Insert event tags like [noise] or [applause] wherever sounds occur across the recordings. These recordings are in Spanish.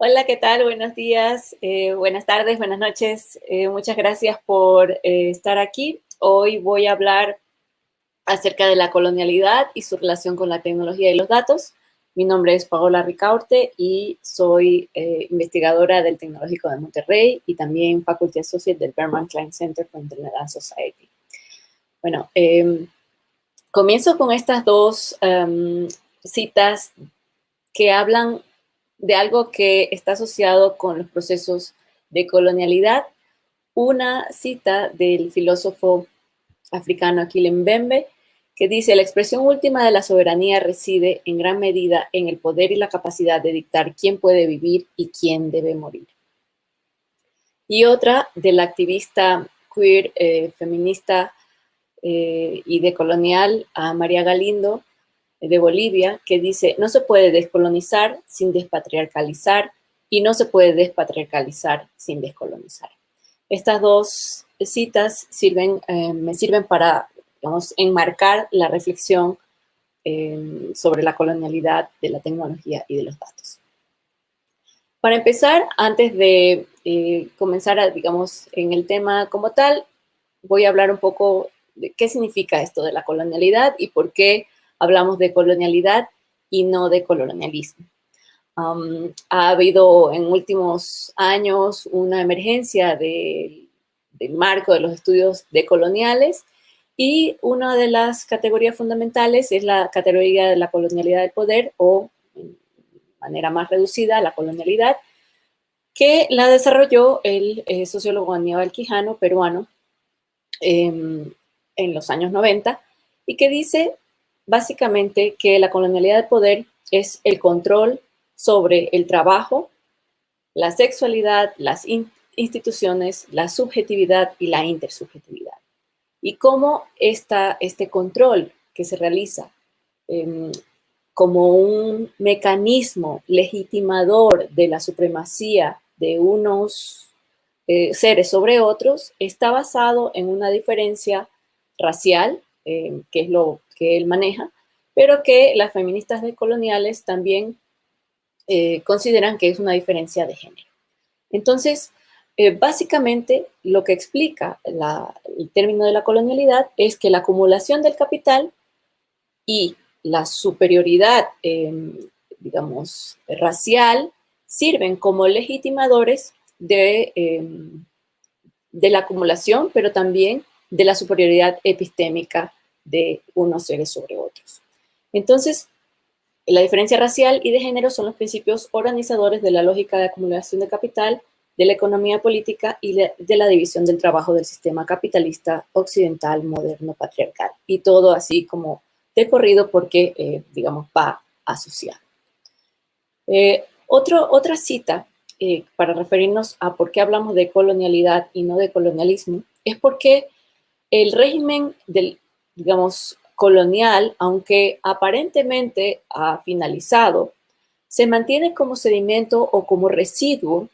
Hola, ¿qué tal? Buenos días, eh, buenas tardes, buenas noches. Eh, muchas gracias por eh, estar aquí. Hoy voy a hablar acerca de la colonialidad y su relación con la tecnología y los datos. Mi nombre es Paola Ricaurte y soy investigadora del Tecnológico de Monterrey y también Faculty Associate del Berman Klein Center for Internet Society. Bueno, em, comienzo con estas dos em, citas que hablan de algo que está asociado con los procesos de colonialidad. Una cita del filósofo africano Aquile Mbembe, que dice, la expresión última de la soberanía reside en gran medida en el poder y la capacidad de dictar quién puede vivir y quién debe morir. Y otra del activista queer, eh, feminista eh, y decolonial a María Galindo, de Bolivia que dice, no se puede descolonizar sin despatriarcalizar y no se puede despatriarcalizar sin descolonizar. Estas dos citas sirven, eh, me sirven para, enmarcar la reflexión eh, sobre la colonialidad de la tecnología y de los datos. Para empezar, antes de eh, comenzar, a, digamos, en el tema como tal, voy a hablar un poco de qué significa esto de la colonialidad y por qué hablamos de colonialidad y no de colonialismo. ha habido en últimos años una emergencia del marco de los estudios decoloniales y una de las categorías fundamentales es la categoría de la colonialidad del poder o, de manera más reducida, la colonialidad, que la desarrolló el eh, sociólogo Aníbal Quijano, peruano, em, en los años 90, y que dice básicamente que la colonialidad del poder es el control sobre el trabajo, la sexualidad, las instituciones, la subjetividad y la intersubjetividad. Y cómo esta, este control que se realiza em, como un mecanismo legitimador de la supremacía de unos eh, seres sobre otros está basado en una diferencia racial, em, que es lo que él maneja, pero que las feministas decoloniales también eh, consideran que es una diferencia de género. Entonces, eh, básicamente lo que explica el término de la colonialidad es que la acumulación del capital y la superioridad, em, digamos, racial, sirven como legitimadores em, de la acumulación, pero también de la superioridad epistémica de unos seres sobre otros. Entonces, la diferencia racial y de género son los principios organizadores de la lógica de acumulación de capital, de la economía política y de la división del trabajo del sistema capitalista occidental, moderno, patriarcal. Y todo así como de corrido porque, eh, digamos, va asociado. Eh, otra cita eh, para referirnos a por qué hablamos de colonialidad y no de colonialismo es porque el régimen del digamos, colonial, aunque aparentemente ha finalizado, se mantiene como sedimento o como residuo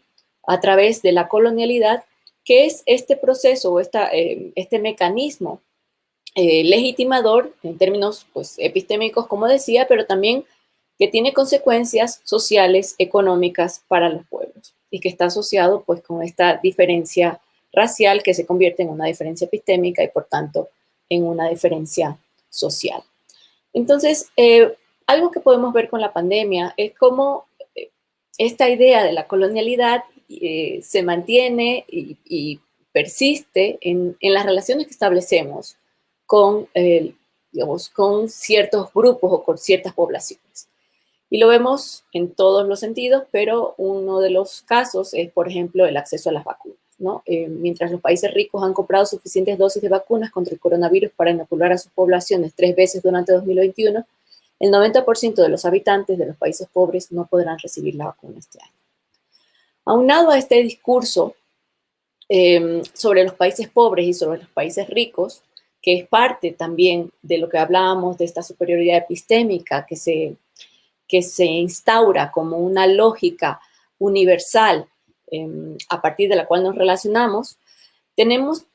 a través de la colonialidad, que es este proceso o eh, este mecanismo eh, legitimador en términos pues, epistémicos, como decía, pero también que tiene consecuencias sociales, económicas para los pueblos y que está asociado pues, con esta diferencia racial que se convierte en una diferencia epistémica y por tanto en una diferencia social. Entonces, eh, algo que podemos ver con la pandemia es cómo eh, esta idea de la colonialidad eh, se mantiene y, persiste en, las relaciones que establecemos con, digamos, con ciertos grupos o con ciertas poblaciones. Y lo vemos en todos los sentidos, pero uno de los casos es, por ejemplo, el acceso a las vacunas. Eh, mientras los países ricos han comprado suficientes dosis de vacunas contra el coronavirus para inocular a sus poblaciones tres veces durante 2021, el 90% de los habitantes de los países pobres no podrán recibir la vacuna este año. Aunado a este discurso em, sobre los países pobres y sobre los países ricos, que es parte también de lo que hablábamos de esta superioridad epistémica que se, que se instaura como una lógica universal Em, a partir de la cual nos relacionamos, tenemos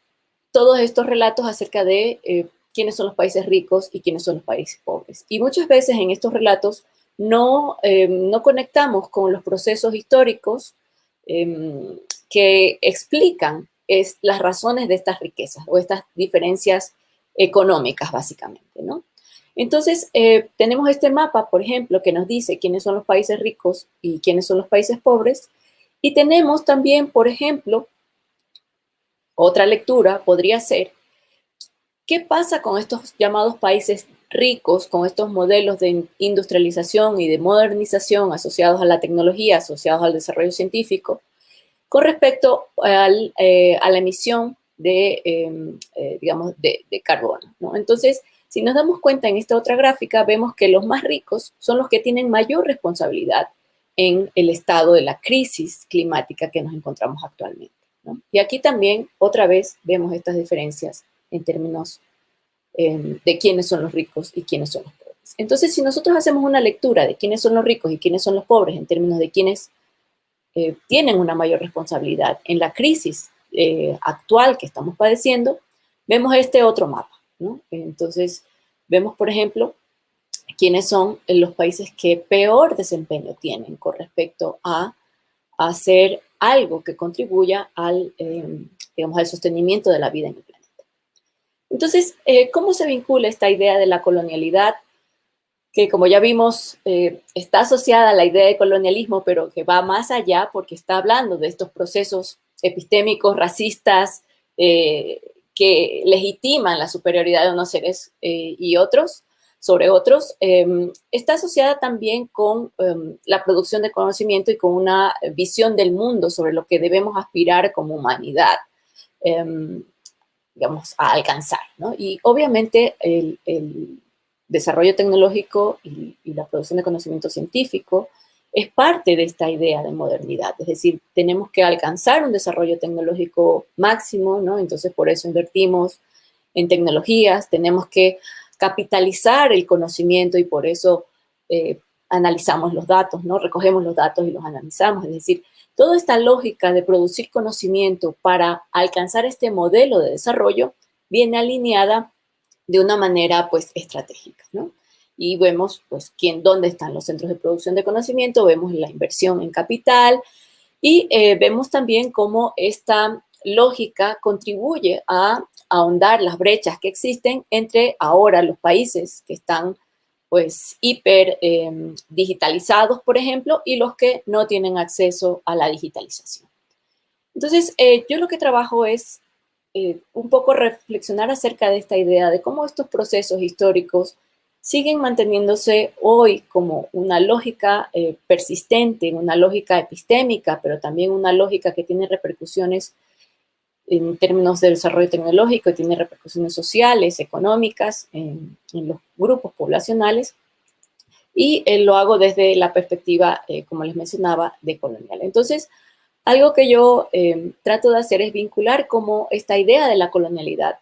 todos estos relatos acerca de eh, quiénes son los países ricos y quiénes son los países pobres. Y muchas veces en estos relatos no, em, no conectamos con los procesos históricos em, que explican es, las razones de estas riquezas o estas diferencias económicas, básicamente, ¿no? Entonces, eh, tenemos este mapa, por ejemplo, que nos dice quiénes son los países ricos y quiénes son los países pobres. Y tenemos también, por ejemplo, otra lectura podría ser, ¿qué pasa con estos llamados países ricos, con estos modelos de industrialización y de modernización asociados a la tecnología, asociados al desarrollo científico, con respecto eh, a la emisión de, em, eh, digamos, de, carbono. ¿no? Entonces, si nos damos cuenta en esta otra gráfica, vemos que los más ricos son los que tienen mayor responsabilidad en el estado de la crisis climática que nos encontramos actualmente. Y aquí también, otra vez, vemos estas diferencias en términos em, de quiénes son los ricos y quiénes son los pobres. Entonces, si nosotros hacemos una lectura de quiénes son los ricos y quiénes son los pobres en términos de quiénes eh, tienen una mayor responsabilidad en la crisis eh, actual que estamos padeciendo, vemos este otro mapa. Entonces, vemos, por ejemplo, quiénes son los países que peor desempeño tienen con respecto a, hacer algo que contribuya al, eh, digamos, al sostenimiento de la vida en el planeta. Entonces, ¿cómo se vincula esta idea de la colonialidad que como ya vimos eh, está asociada a la idea de colonialismo, pero que va más allá porque está hablando de estos procesos epistémicos, racistas, eh, que legitiman la superioridad de unos seres eh, y otros sobre otros, em, está asociada también con em, la producción de conocimiento y con una visión del mundo sobre lo que debemos aspirar como humanidad, em, digamos, a alcanzar. ¿no? Y obviamente el desarrollo tecnológico y, la producción de conocimiento científico es parte de esta idea de modernidad. Es decir, tenemos que alcanzar un desarrollo tecnológico máximo, ¿no? Entonces, por eso invertimos en tecnologías, tenemos que capitalizar el conocimiento y por eso eh, analizamos los datos, ¿no? Recogemos los datos y los analizamos. Es decir, toda esta lógica de producir conocimiento para alcanzar este modelo de desarrollo viene alineada de una manera pues estratégica, ¿no? Y vemos pues quién, dónde están los centros de producción de conocimiento, vemos la inversión en capital y eh, vemos también cómo esta lógica contribuye a ahondar las brechas que existen entre ahora los países que están pues hiper em, digitalizados, por ejemplo, y los que no tienen acceso a la digitalización. Entonces, eh, yo lo que trabajo es eh, un poco reflexionar acerca de esta idea de cómo estos procesos históricos siguen manteniéndose hoy como una lógica eh, persistente, una lógica epistémica, pero también una lógica que tiene repercusiones en términos de desarrollo tecnológico, tiene repercusiones sociales, económicas, en, los grupos poblacionales, y eh, lo hago desde la perspectiva, como les mencionaba, de colonial. Entonces, algo que yo eh, trato de hacer es vincular cómo esta idea de la colonialidad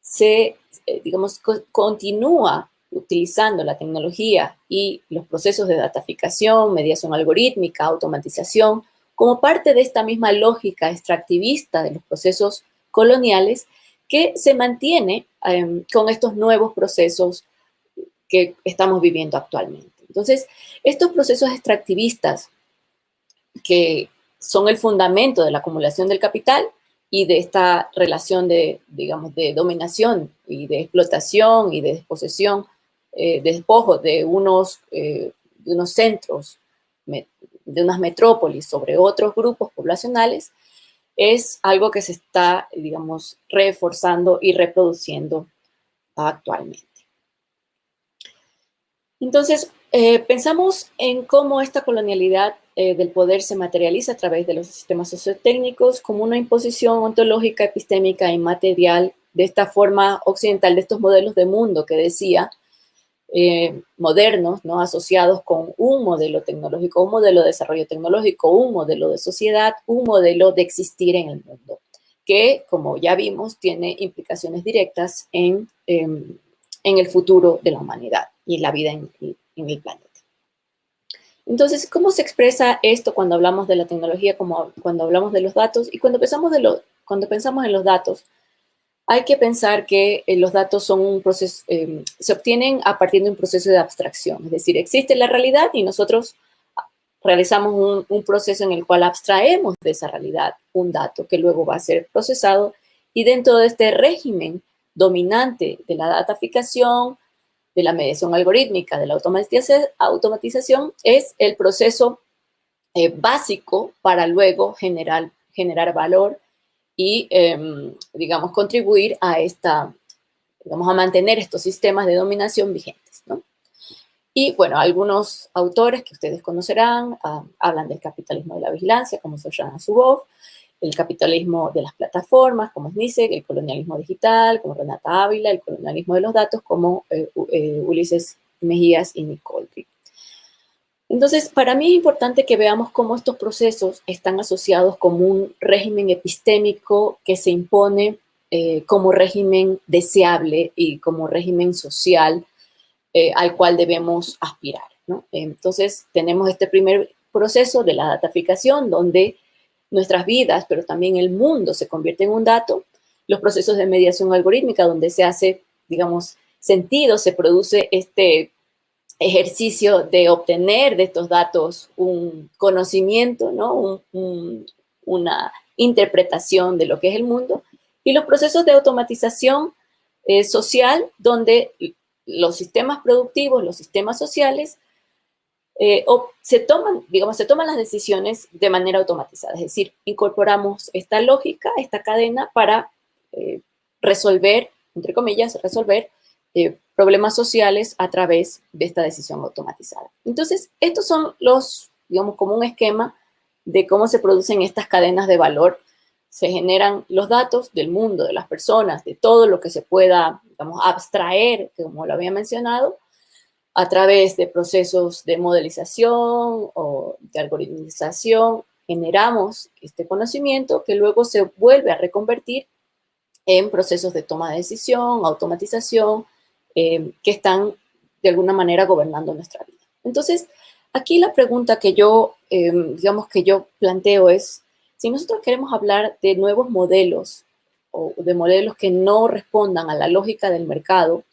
se, eh, digamos, continúa utilizando la tecnología y los procesos de dataficación, mediación algorítmica, automatización, como parte de esta misma lógica extractivista de los procesos coloniales que se mantiene em, con estos nuevos procesos que estamos viviendo actualmente. Entonces, estos procesos extractivistas que son el fundamento de la acumulación del capital y de esta relación de, digamos, de dominación y de explotación y de desposesión, eh, de despojo de unos, eh, de unos centros, de unas metrópolis sobre otros grupos poblacionales, es algo que se está, digamos, reforzando y reproduciendo actualmente. Entonces, eh, pensamos en cómo esta colonialidad eh, del poder se materializa a través de los sistemas sociotécnicos como una imposición ontológica, epistémica y material de esta forma occidental, de estos modelos de mundo que decía, eh, modernos, ¿no? asociados con un modelo tecnológico, un modelo de desarrollo tecnológico, un modelo de sociedad, un modelo de existir en el mundo, que, como ya vimos, tiene implicaciones directas en, em, en el futuro de la humanidad y la vida en, el planeta. Entonces, ¿cómo se expresa esto cuando hablamos de la tecnología, como cuando hablamos de los datos? Y cuando pensamos, de lo, cuando pensamos en los datos, hay que pensar que eh, los datos son un proceso, em, se obtienen a partir de un proceso de abstracción. Es decir, existe la realidad y nosotros realizamos un, proceso en el cual abstraemos de esa realidad un dato que luego va a ser procesado y dentro de este régimen dominante de la dataficación, de la mediación algorítmica, de la automatización, es el proceso eh, básico para luego generar valor y, em, digamos, contribuir a esta, digamos, a mantener estos sistemas de dominación vigentes, ¿no? Y, bueno, algunos autores que ustedes conocerán ah, hablan del capitalismo de la vigilancia, como Sojana Zuboff, el capitalismo de las plataformas, como es Nice, el colonialismo digital, como Renata Ávila, el colonialismo de los datos, como eh, eh, Ulises Mejías y Nicole entonces, para mí es importante que veamos cómo estos procesos están asociados como un régimen epistémico que se impone eh, como régimen deseable y como régimen social eh, al cual debemos aspirar. Entonces, tenemos este primer proceso de la dataficación, donde nuestras vidas, pero también el mundo se convierte en un dato, los procesos de mediación algorítmica, donde se hace, digamos, sentido, se produce este ejercicio de obtener de estos datos un conocimiento, ¿no? una interpretación de lo que es el mundo, y los procesos de automatización eh, social, donde los sistemas productivos, los sistemas sociales, eh, se toman, digamos, se toman las decisiones de manera automatizada, es decir, incorporamos esta lógica, esta cadena para eh, resolver, entre comillas, resolver problemas sociales a través de esta decisión automatizada. Entonces, estos son los, digamos, como un esquema de cómo se producen estas cadenas de valor. Se generan los datos del mundo, de las personas, de todo lo que se pueda, digamos, abstraer, como lo había mencionado, a través de procesos de modelización o de algoritmización, generamos este conocimiento que luego se vuelve a reconvertir en procesos de toma de decisión, automatización, eh, que están de alguna manera gobernando nuestra vida. Entonces, aquí la pregunta que yo, eh, digamos que yo planteo es, si nosotros queremos hablar de nuevos modelos o de modelos que no respondan a la lógica del mercado,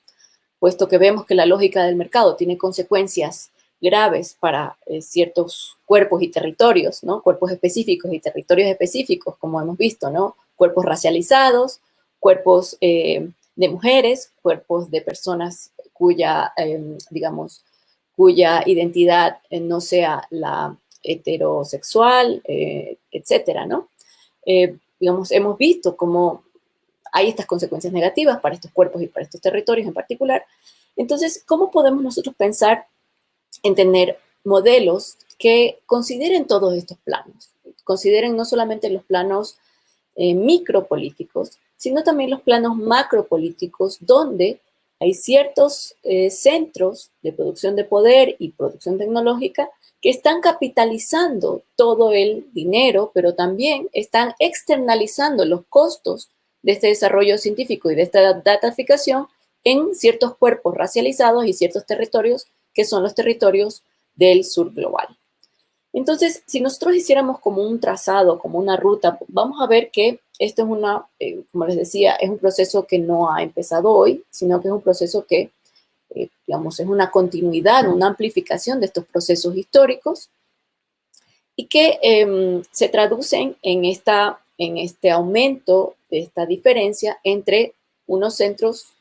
puesto que vemos que la lógica del mercado tiene consecuencias graves para eh, ciertos cuerpos y territorios, ¿no? Cuerpos específicos y territorios específicos, como hemos visto, ¿no? Cuerpos racializados, cuerpos de mujeres, cuerpos de personas cuya, em, digamos, cuya identidad eh, no sea la heterosexual, eh, etcétera, ¿no? Eh, digamos, hemos visto cómo hay estas consecuencias negativas para estos cuerpos y para estos territorios en particular. Entonces, ¿cómo podemos nosotros pensar en tener modelos que consideren todos estos planos? Consideren no solamente los planos micropolíticos, sino también los planos macropolíticos donde hay ciertos eh, centros de producción de poder y producción tecnológica que están capitalizando todo el dinero, pero también están externalizando los costos de este desarrollo científico y de esta dataficación en ciertos cuerpos racializados y ciertos territorios que son los territorios del sur global. Entonces, si nosotros hiciéramos como un trazado, como una ruta, vamos a ver que esto es una, eh, como les decía, es un proceso que no ha empezado hoy, sino que es un proceso que, eh, digamos, es una continuidad, una amplificación de estos procesos históricos y que em, se traducen en, esta, en este aumento de esta diferencia entre unos centros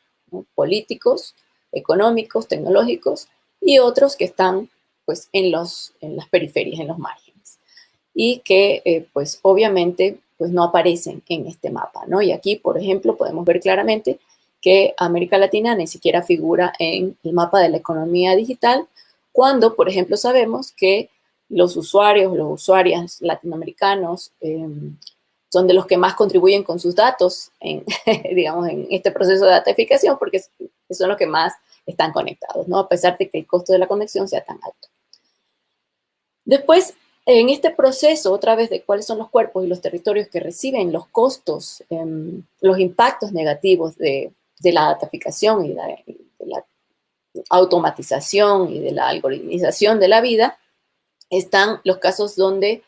políticos, económicos, tecnológicos y otros que están pues en, los, en las periferias, en los márgenes. Y que eh, pues obviamente pues no aparecen en este mapa, ¿no? Y aquí, por ejemplo, podemos ver claramente que América Latina ni siquiera figura en el mapa de la economía digital, cuando, por ejemplo, sabemos que los usuarios, los usuarias latinoamericanos em, son de los que más contribuyen con sus datos en, [laughs] digamos, en este proceso de datificación, porque son los que más están conectados, ¿no? A pesar de que el costo de la conexión sea tan alto. Después, en este proceso, otra vez de cuáles son los cuerpos y los territorios que reciben los costos, em, los impactos negativos de, la dataficación y de, la automatización y de la algoritmización de la vida, están los casos donde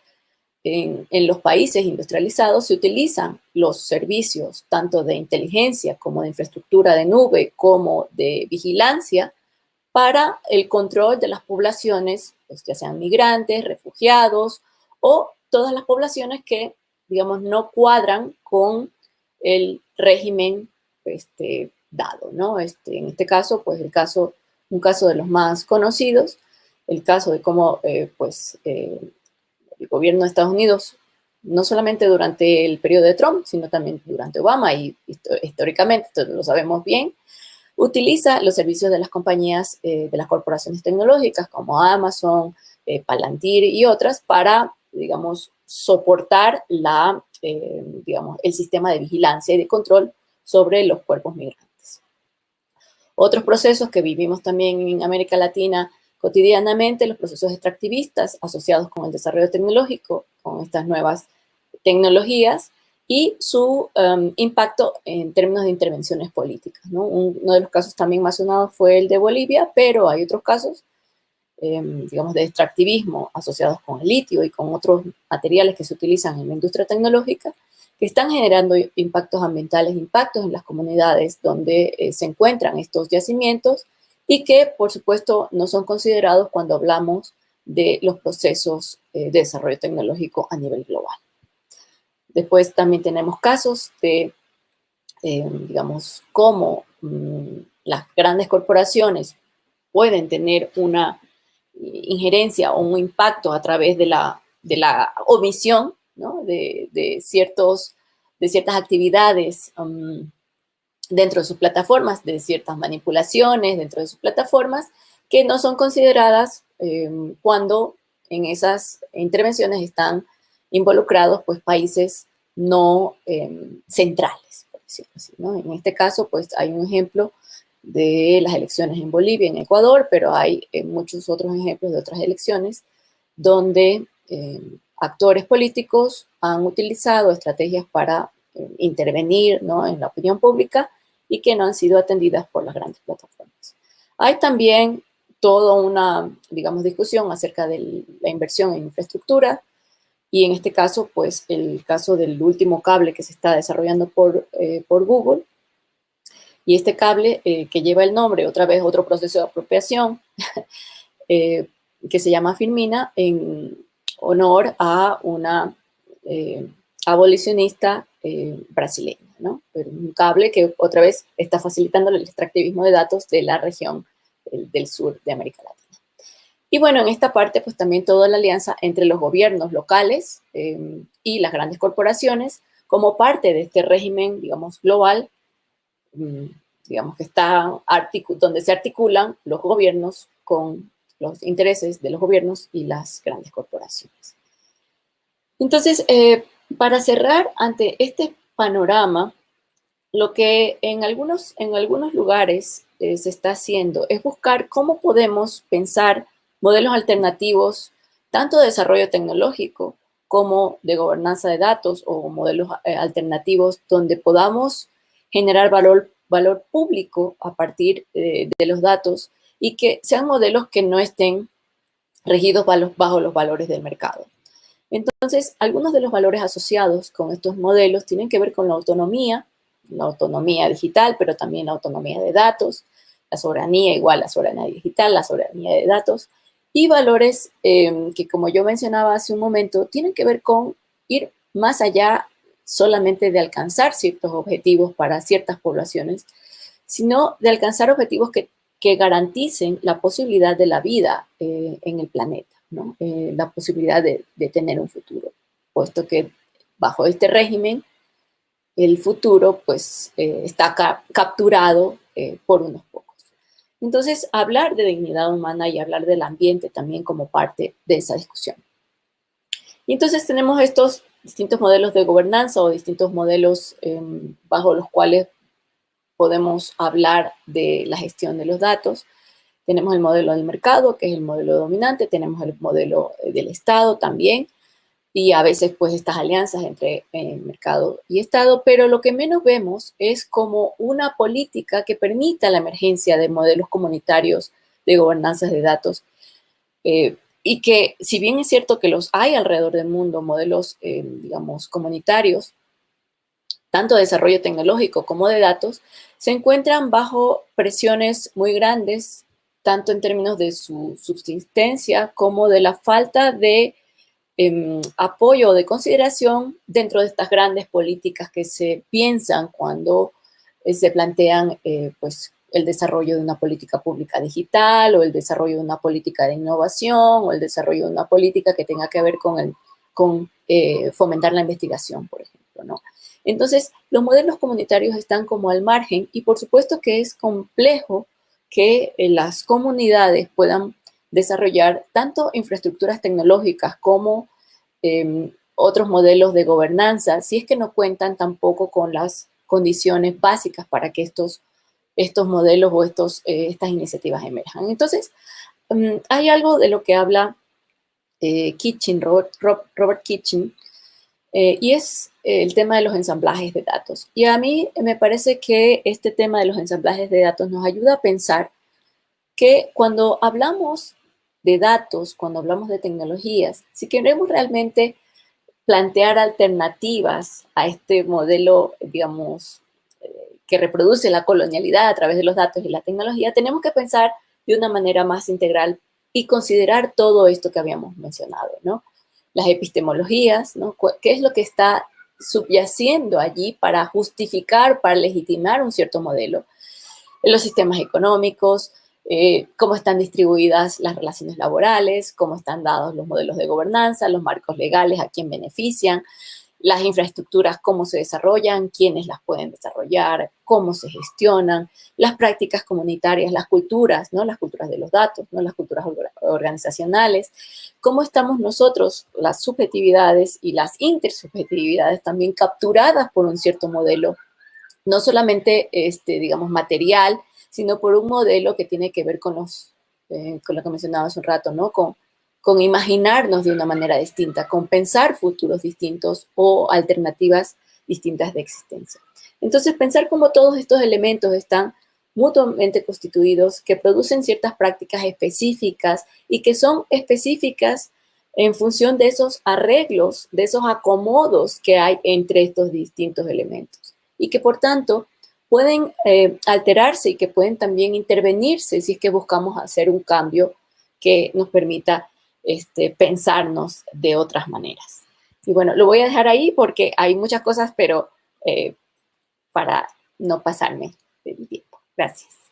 en, los países industrializados se utilizan los servicios tanto de inteligencia como de infraestructura de nube como de vigilancia para el control de las poblaciones, pues, ya sean migrantes, refugiados o todas las poblaciones que, digamos, no cuadran con el régimen este, dado, ¿no? Este, en este caso, pues el caso, un caso de los más conocidos, el caso de cómo, eh, pues, eh, el gobierno de Estados Unidos, no solamente durante el periodo de Trump, sino también durante Obama y históricamente, esto lo sabemos bien, utiliza los servicios de las compañías, eh, de las corporaciones tecnológicas como Amazon, Palantir y otras para, digamos, soportar la, digamos, el sistema de vigilancia y de control sobre los cuerpos migrantes. Otros procesos que vivimos también en América Latina cotidianamente, los procesos extractivistas asociados con el desarrollo tecnológico, con estas nuevas tecnologías y su um, impacto en términos de intervenciones políticas. uno de los casos también más fue el de Bolivia, pero hay otros casos, em, digamos, de extractivismo asociados con el litio y con otros materiales que se utilizan en la industria tecnológica, que están generando impactos ambientales, impactos en las comunidades donde eh, se encuentran estos yacimientos y que, por supuesto, no son considerados cuando hablamos de los procesos eh, de desarrollo tecnológico a nivel global. Después también tenemos casos de, eh, digamos, cómo mm, las grandes corporaciones pueden tener una injerencia o un impacto a través de la, de la omisión de, ciertos, de ciertas actividades um, dentro de sus plataformas, de ciertas manipulaciones dentro de sus plataformas que no son consideradas um, cuando en esas intervenciones están involucrados pues, países no um, centrales. En este caso, pues hay un ejemplo de las elecciones en Bolivia, en Ecuador, pero hay eh, muchos otros ejemplos de otras elecciones donde actores políticos han utilizado estrategias para eh, intervenir en la opinión pública y que no han sido atendidas por las grandes plataformas. Hay también toda una, digamos, discusión acerca de la inversión en infraestructura y en este caso, pues, el caso del último cable que se está desarrollando por, eh, por Google y este cable eh, que lleva el nombre, otra vez otro proceso de apropiación, [laughs] que se llama Firmina, en, honor a una eh, abolicionista eh, brasileña, ¿no? Pero un cable que otra vez está facilitando el extractivismo de datos de la región del, sur de América Latina. Y bueno, en esta parte, pues también toda la alianza entre los gobiernos locales em, y las grandes corporaciones como parte de este régimen, digamos, global, mm, digamos que está, donde se articulan los gobiernos con los intereses de los gobiernos y las grandes corporaciones. Entonces, eh, para cerrar ante este panorama, lo que en algunos, en algunos lugares eh, se está haciendo es buscar cómo podemos pensar modelos alternativos, tanto de desarrollo tecnológico como de gobernanza de datos o modelos eh, alternativos donde podamos generar valor, valor público a partir de los datos y que sean modelos que no estén regidos bajo los valores del mercado. Entonces, algunos de los valores asociados con estos modelos tienen que ver con la autonomía, la autonomía digital, pero también la autonomía de datos, la soberanía igual, la soberanía digital, la soberanía de datos, y valores em, que, como yo mencionaba hace un momento, tienen que ver con ir más allá solamente de alcanzar ciertos objetivos para ciertas poblaciones, sino de alcanzar objetivos que que garanticen la posibilidad de la vida eh, en el planeta, ¿no? Eh, la posibilidad de, tener un futuro, puesto que bajo este régimen el futuro pues eh, está capturado por unos. Entonces, hablar de dignidad humana y hablar del ambiente también como parte de esa discusión. Y entonces tenemos estos distintos modelos de gobernanza o distintos modelos em, bajo los cuales podemos hablar de la gestión de los datos. Tenemos el modelo del mercado, que es el modelo dominante, tenemos el modelo eh, del Estado también, y a veces pues estas alianzas entre eh, mercado y Estado, pero lo que menos vemos es como una política que permita la emergencia de modelos comunitarios de gobernanza de datos, eh, y que si bien es cierto que los hay alrededor del mundo, modelos, eh, digamos, comunitarios, tanto de desarrollo tecnológico como de datos, se encuentran bajo presiones muy grandes, tanto en términos de su subsistencia como de la falta de eh, apoyo de consideración dentro de estas grandes políticas que se piensan cuando eh, se plantean eh, pues, el desarrollo de una política pública digital o el desarrollo de una política de innovación o el desarrollo de una política que tenga que ver con, el, con eh, fomentar la investigación, por ejemplo, ¿no? Entonces, los modelos comunitarios están como al margen y por supuesto que es complejo que las comunidades puedan desarrollar tanto infraestructuras tecnológicas como em, otros modelos de gobernanza, si es que no cuentan tampoco con las condiciones básicas para que estos estos modelos o estos, eh, estas iniciativas emerjan. Entonces, mm, hay algo de lo que habla eh, Kitchen, Robert, Robert Kitchen, eh, y es el tema de los ensamblajes de datos. Y a mí me parece que este tema de los ensamblajes de datos nos ayuda a pensar que cuando hablamos de datos, cuando hablamos de tecnologías, si queremos realmente plantear alternativas a este modelo, digamos, que reproduce la colonialidad a través de los datos y la tecnología, tenemos que pensar de una manera más integral y considerar todo esto que habíamos mencionado, ¿no? Las epistemologías, ¿no? ¿Qué es lo que está subyaciendo allí para justificar, para legitimar un cierto modelo? Los sistemas económicos, eh, cómo están distribuidas las relaciones laborales, cómo están dados los modelos de gobernanza, los marcos legales, a quién benefician, las infraestructuras, cómo se desarrollan, quiénes las pueden desarrollar, cómo se gestionan, las prácticas comunitarias, las culturas, ¿no? Las culturas de los datos, ¿no? Las culturas organizacionales, cómo estamos nosotros, las subjetividades y las intersubjetividades también capturadas por un cierto modelo, no solamente, este, digamos, material, sino por un modelo que tiene que ver con los, eh, con lo que mencionaba hace un rato, ¿no? Con con imaginarnos de una manera distinta, con pensar futuros distintos o alternativas distintas de existencia. Entonces, pensar cómo todos estos elementos están mutuamente constituidos, que producen ciertas prácticas específicas y que son específicas en función de esos arreglos, de esos acomodos que hay entre estos distintos elementos y que por tanto pueden eh, alterarse y que pueden también intervenirse si es que buscamos hacer un cambio que nos permita este, pensarnos de otras maneras. Y bueno, lo voy a dejar ahí porque hay muchas cosas, pero eh, para no pasarme del tiempo. Gracias.